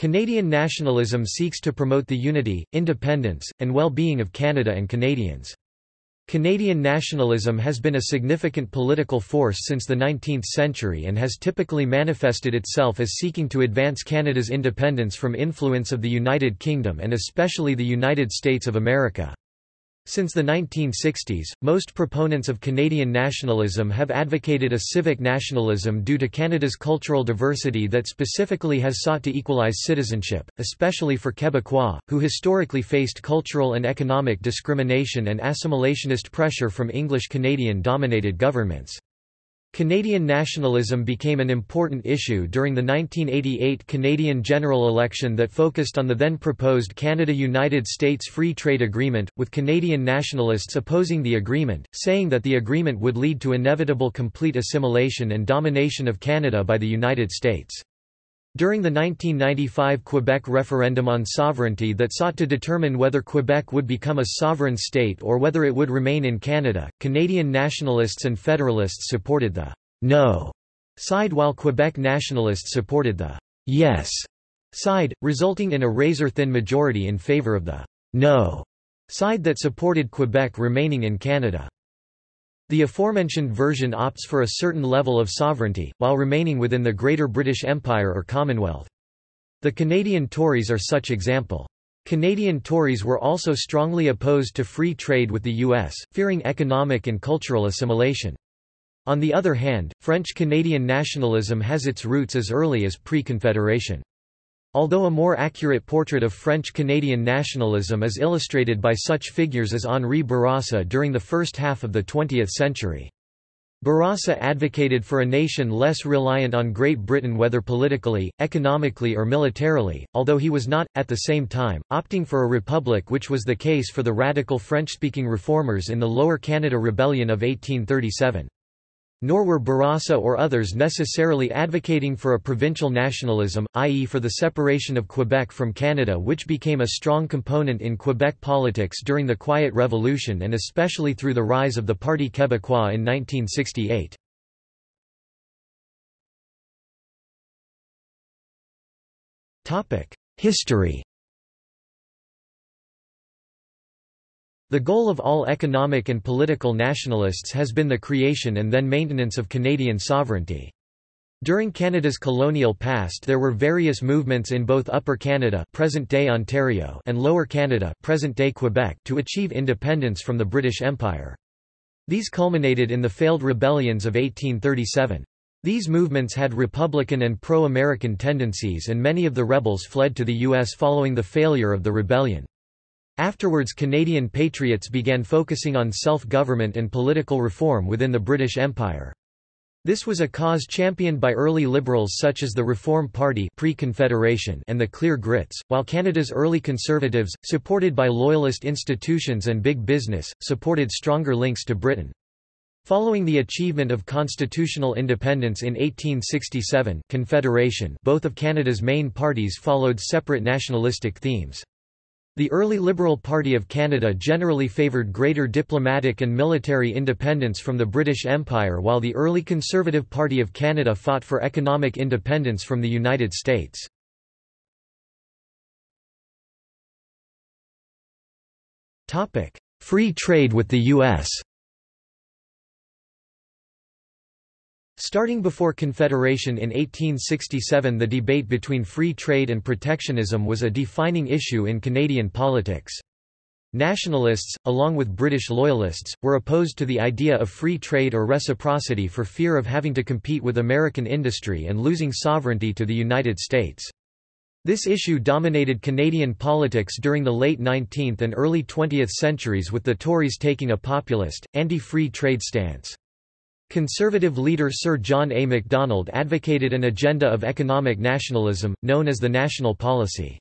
Canadian nationalism seeks to promote the unity, independence, and well-being of Canada and Canadians. Canadian nationalism has been a significant political force since the 19th century and has typically manifested itself as seeking to advance Canada's independence from influence of the United Kingdom and especially the United States of America. Since the 1960s, most proponents of Canadian nationalism have advocated a civic nationalism due to Canada's cultural diversity that specifically has sought to equalize citizenship, especially for Quebecois, who historically faced cultural and economic discrimination and assimilationist pressure from English Canadian-dominated governments. Canadian nationalism became an important issue during the 1988 Canadian general election that focused on the then proposed Canada-United States Free Trade Agreement, with Canadian nationalists opposing the agreement, saying that the agreement would lead to inevitable complete assimilation and domination of Canada by the United States. During the 1995 Quebec referendum on sovereignty that sought to determine whether Quebec would become a sovereign state or whether it would remain in Canada, Canadian nationalists and federalists supported the «no» side while Quebec nationalists supported the «yes» side, resulting in a razor-thin majority in favour of the «no» side that supported Quebec remaining in Canada. The aforementioned version opts for a certain level of sovereignty, while remaining within the Greater British Empire or Commonwealth. The Canadian Tories are such example. Canadian Tories were also strongly opposed to free trade with the U.S., fearing economic and cultural assimilation. On the other hand, French-Canadian nationalism has its roots as early as pre-Confederation. Although a more accurate portrait of French-Canadian nationalism is illustrated by such figures as Henri Bourassa during the first half of the 20th century. Bourassa advocated for a nation less reliant on Great Britain whether politically, economically or militarily, although he was not, at the same time, opting for a republic which was the case for the radical French-speaking reformers in the Lower Canada Rebellion of 1837. Nor were Bourassa or others necessarily advocating for a provincial nationalism, i.e. for the separation of Quebec from Canada which became a strong component in Quebec politics during the Quiet Revolution and especially through the rise of the Parti Québécois in 1968. History The goal of all economic and political nationalists has been the creation and then maintenance of Canadian sovereignty. During Canada's colonial past there were various movements in both Upper Canada present-day Ontario and Lower Canada present-day Quebec to achieve independence from the British Empire. These culminated in the failed rebellions of 1837. These movements had Republican and pro-American tendencies and many of the rebels fled to the U.S. following the failure of the rebellion. Afterwards Canadian patriots began focusing on self-government and political reform within the British Empire. This was a cause championed by early liberals such as the Reform Party pre-Confederation and the Clear Grits, while Canada's early conservatives, supported by loyalist institutions and big business, supported stronger links to Britain. Following the achievement of constitutional independence in 1867 Confederation both of Canada's main parties followed separate nationalistic themes. The early Liberal Party of Canada generally favoured greater diplomatic and military independence from the British Empire while the early Conservative Party of Canada fought for economic independence from the United States. Free trade with the U.S. Starting before Confederation in 1867 the debate between free trade and protectionism was a defining issue in Canadian politics. Nationalists, along with British loyalists, were opposed to the idea of free trade or reciprocity for fear of having to compete with American industry and losing sovereignty to the United States. This issue dominated Canadian politics during the late 19th and early 20th centuries with the Tories taking a populist, anti-free trade stance. Conservative leader Sir John A. Macdonald advocated an agenda of economic nationalism, known as the National Policy.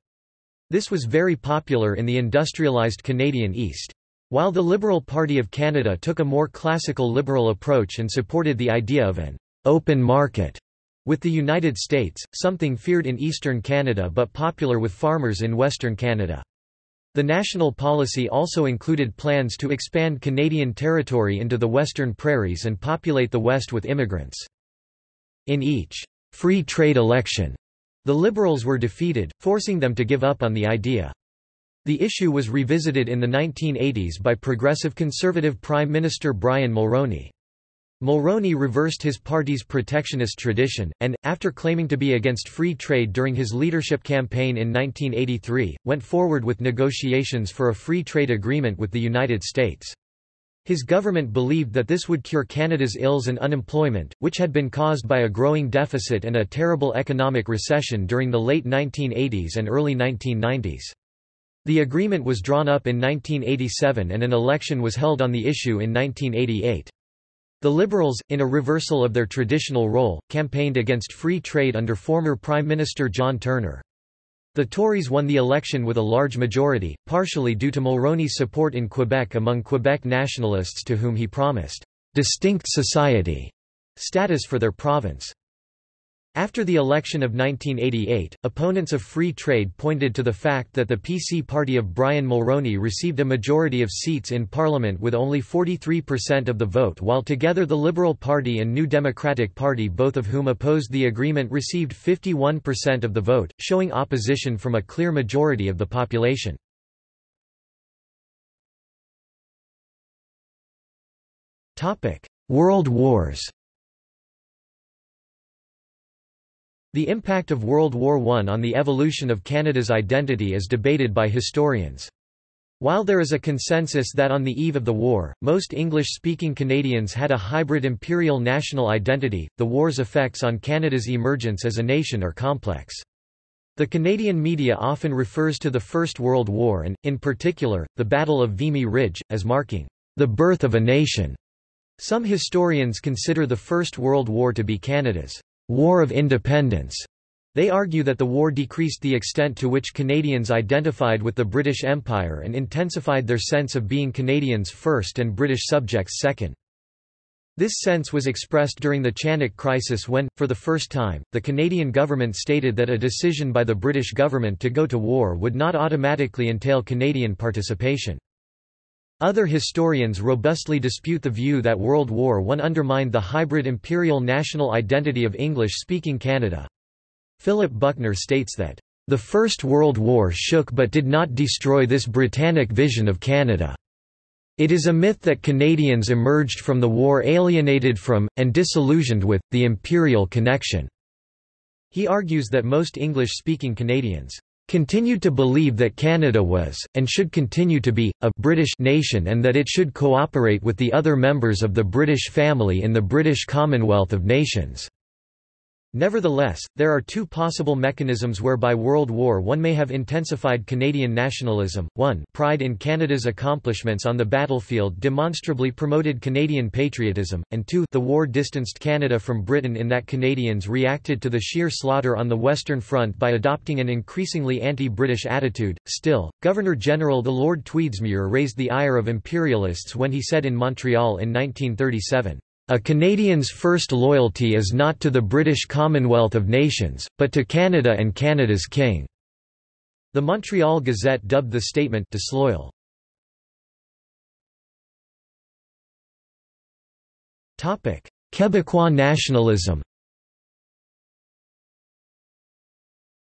This was very popular in the industrialised Canadian East. While the Liberal Party of Canada took a more classical liberal approach and supported the idea of an open market with the United States, something feared in eastern Canada but popular with farmers in western Canada. The national policy also included plans to expand Canadian territory into the western prairies and populate the west with immigrants. In each free trade election, The Liberals were defeated, forcing them to give up on the idea. The issue was revisited in the 1980s by Progressive Conservative Prime Minister Brian Mulroney. Mulroney reversed his party's protectionist tradition, and, after claiming to be against free trade during his leadership campaign in 1983, went forward with negotiations for a free trade agreement with the United States. His government believed that this would cure Canada's ills and unemployment, which had been caused by a growing deficit and a terrible economic recession during the late 1980s and early 1990s. The agreement was drawn up in 1987 and an election was held on the issue in 1988. The Liberals, in a reversal of their traditional role, campaigned against free trade under former Prime Minister John Turner. The Tories won the election with a large majority, partially due to Mulroney's support in Quebec among Quebec nationalists to whom he promised «distinct society» status for their province. After the election of 1988, opponents of free trade pointed to the fact that the PC party of Brian Mulroney received a majority of seats in Parliament with only 43% of the vote while together the Liberal Party and New Democratic Party both of whom opposed the agreement received 51% of the vote, showing opposition from a clear majority of the population. World Wars The impact of World War I on the evolution of Canada's identity is debated by historians. While there is a consensus that on the eve of the war, most English-speaking Canadians had a hybrid imperial national identity, the war's effects on Canada's emergence as a nation are complex. The Canadian media often refers to the First World War and, in particular, the Battle of Vimy Ridge, as marking the birth of a nation. Some historians consider the First World War to be Canada's War of Independence. They argue that the war decreased the extent to which Canadians identified with the British Empire and intensified their sense of being Canadians first and British subjects second. This sense was expressed during the Chanak crisis when, for the first time, the Canadian government stated that a decision by the British government to go to war would not automatically entail Canadian participation. Other historians robustly dispute the view that World War I undermined the hybrid imperial national identity of English-speaking Canada. Philip Buckner states that, "...the First World War shook but did not destroy this Britannic vision of Canada. It is a myth that Canadians emerged from the war alienated from, and disillusioned with, the imperial connection." He argues that most English-speaking Canadians continued to believe that Canada was, and should continue to be, a British nation and that it should cooperate with the other members of the British family in the British Commonwealth of Nations. Nevertheless, there are two possible mechanisms whereby World War I may have intensified Canadian nationalism. 1 Pride in Canada's accomplishments on the battlefield demonstrably promoted Canadian patriotism, and 2 the war distanced Canada from Britain in that Canadians reacted to the sheer slaughter on the Western Front by adopting an increasingly anti-British attitude. Still, Governor-General the Lord Tweedsmuir raised the ire of imperialists when he said in Montreal in 1937, a Canadian's first loyalty is not to the British Commonwealth of Nations, but to Canada and Canada's King." The Montreal Gazette dubbed the statement disloyal. Quebecois nationalism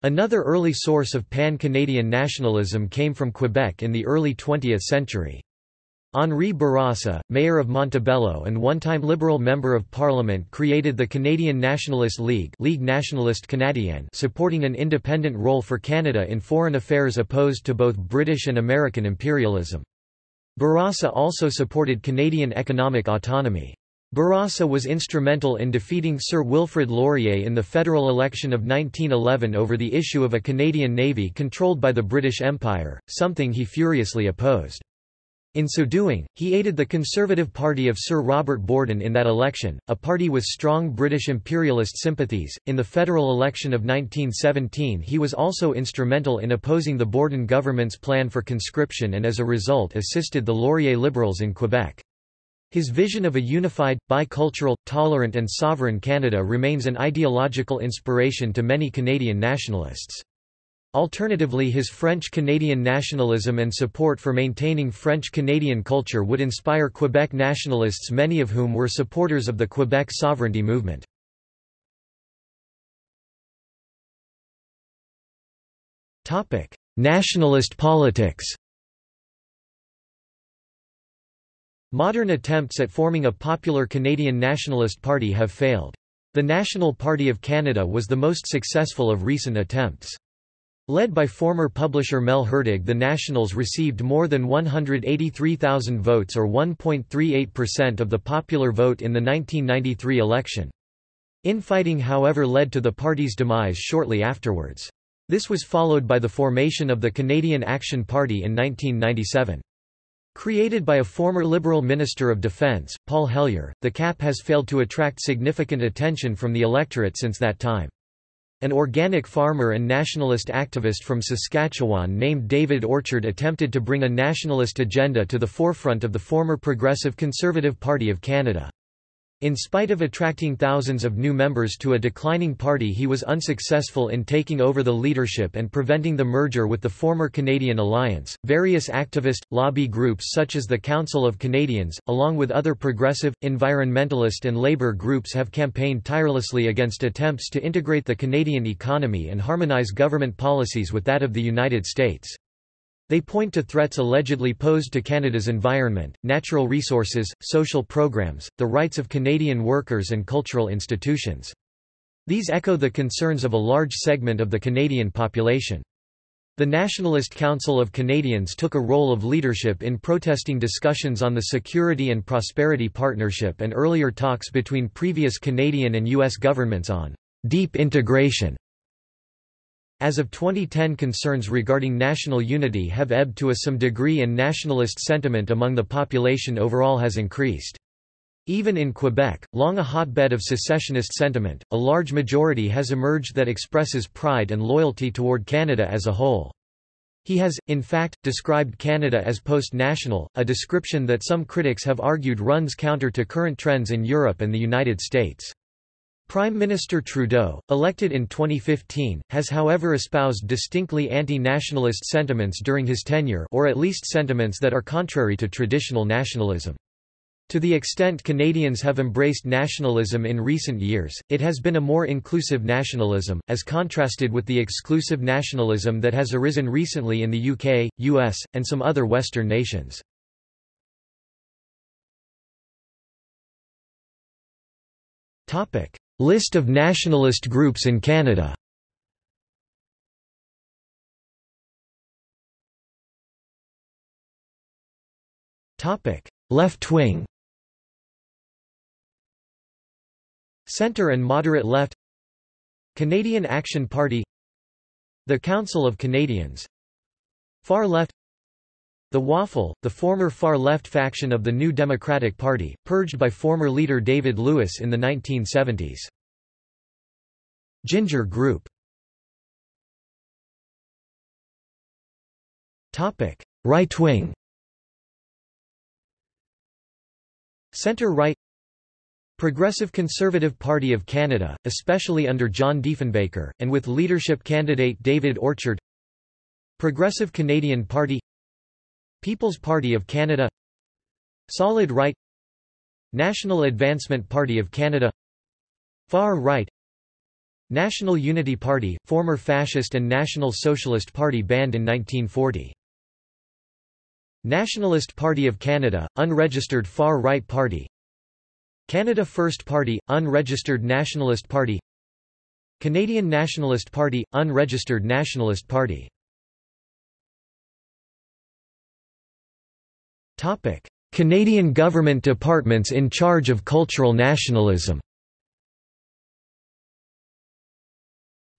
Another early source of pan-Canadian nationalism came from Quebec in the early 20th century. Henri Bourassa, mayor of Montebello and one-time Liberal Member of Parliament created the Canadian Nationalist League Ligue Nationaliste Canadienne supporting an independent role for Canada in foreign affairs opposed to both British and American imperialism. Bourassa also supported Canadian economic autonomy. Bourassa was instrumental in defeating Sir Wilfrid Laurier in the federal election of 1911 over the issue of a Canadian navy controlled by the British Empire, something he furiously opposed. In so doing, he aided the Conservative Party of Sir Robert Borden in that election, a party with strong British imperialist sympathies. In the federal election of 1917, he was also instrumental in opposing the Borden government's plan for conscription and as a result assisted the Laurier Liberals in Quebec. His vision of a unified, bicultural, tolerant and sovereign Canada remains an ideological inspiration to many Canadian nationalists. Alternatively his French-Canadian nationalism and support for maintaining French-Canadian culture would inspire Quebec nationalists many of whom were supporters of the Quebec sovereignty movement. Nationalist politics Modern attempts at forming a popular Canadian nationalist party have failed. The National Party of Canada was the most successful of recent attempts. Led by former publisher Mel Hurtig the Nationals received more than 183,000 votes or 1.38% of the popular vote in the 1993 election. Infighting however led to the party's demise shortly afterwards. This was followed by the formation of the Canadian Action Party in 1997. Created by a former Liberal Minister of Defence, Paul Hellyer, the CAP has failed to attract significant attention from the electorate since that time. An organic farmer and nationalist activist from Saskatchewan named David Orchard attempted to bring a nationalist agenda to the forefront of the former Progressive Conservative Party of Canada. In spite of attracting thousands of new members to a declining party he was unsuccessful in taking over the leadership and preventing the merger with the former Canadian Alliance. Various activist, lobby groups such as the Council of Canadians, along with other progressive, environmentalist and labour groups have campaigned tirelessly against attempts to integrate the Canadian economy and harmonise government policies with that of the United States. They point to threats allegedly posed to Canada's environment, natural resources, social programs, the rights of Canadian workers and cultural institutions. These echo the concerns of a large segment of the Canadian population. The Nationalist Council of Canadians took a role of leadership in protesting discussions on the Security and Prosperity Partnership and earlier talks between previous Canadian and U.S. governments on deep integration as of 2010 concerns regarding national unity have ebbed to a some degree and nationalist sentiment among the population overall has increased. Even in Quebec, long a hotbed of secessionist sentiment, a large majority has emerged that expresses pride and loyalty toward Canada as a whole. He has, in fact, described Canada as post-national, a description that some critics have argued runs counter to current trends in Europe and the United States. Prime Minister Trudeau, elected in 2015, has however espoused distinctly anti-nationalist sentiments during his tenure or at least sentiments that are contrary to traditional nationalism. To the extent Canadians have embraced nationalism in recent years, it has been a more inclusive nationalism, as contrasted with the exclusive nationalism that has arisen recently in the UK, US, and some other Western nations. Topic. List of nationalist groups in Canada. Left wing. Centre and moderate left. Canadian Action Party. The Council of Canadians. Far left the Waffle, the former far-left faction of the New Democratic Party, purged by former leader David Lewis in the 1970s. Ginger Group. Right wing. Centre-right Progressive Conservative Party of Canada, especially under John Diefenbaker, and with leadership candidate David Orchard. Progressive Canadian Party People's Party of Canada Solid Right National Advancement Party of Canada Far Right National Unity Party, former Fascist and National Socialist Party banned in 1940. Nationalist Party of Canada, unregistered far-right party Canada First Party, unregistered Nationalist Party Canadian Nationalist Party, unregistered Nationalist Party Topic: Canadian government departments in charge of cultural nationalism.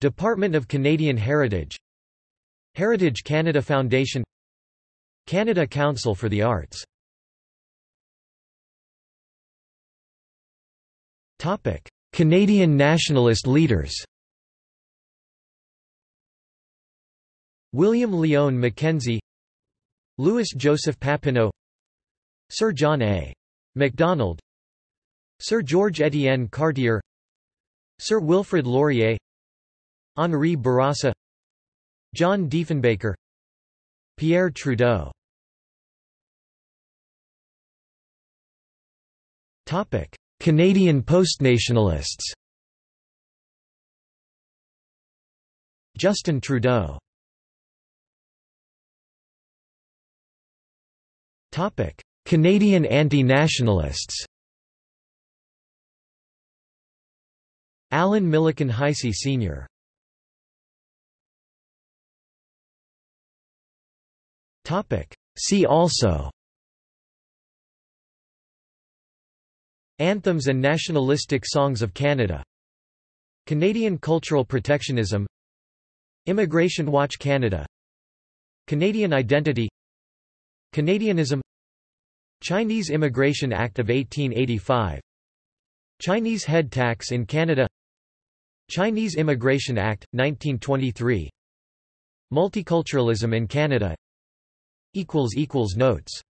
Department of Canadian Heritage. Heritage Canada Foundation. Canada Council for the Arts. Canadian nationalist leaders. William Lyon Mackenzie. Louis Joseph Papineau Sir John A. MacDonald Sir George Etienne Cartier Sir Wilfrid Laurier Henri Bourassa John Diefenbaker Pierre Trudeau Topic: Canadian postnationalists. Justin Trudeau. Topic: Canadian anti-nationalists. Alan Milliken Heisey Sr. See also. Anthems and nationalistic songs of Canada. Canadian cultural protectionism. Immigration Watch Canada. Canadian identity. Canadianism Chinese Immigration Act of 1885 Chinese head tax in Canada. Chinese Immigration Act, 1923 Multiculturalism in Canada. Notes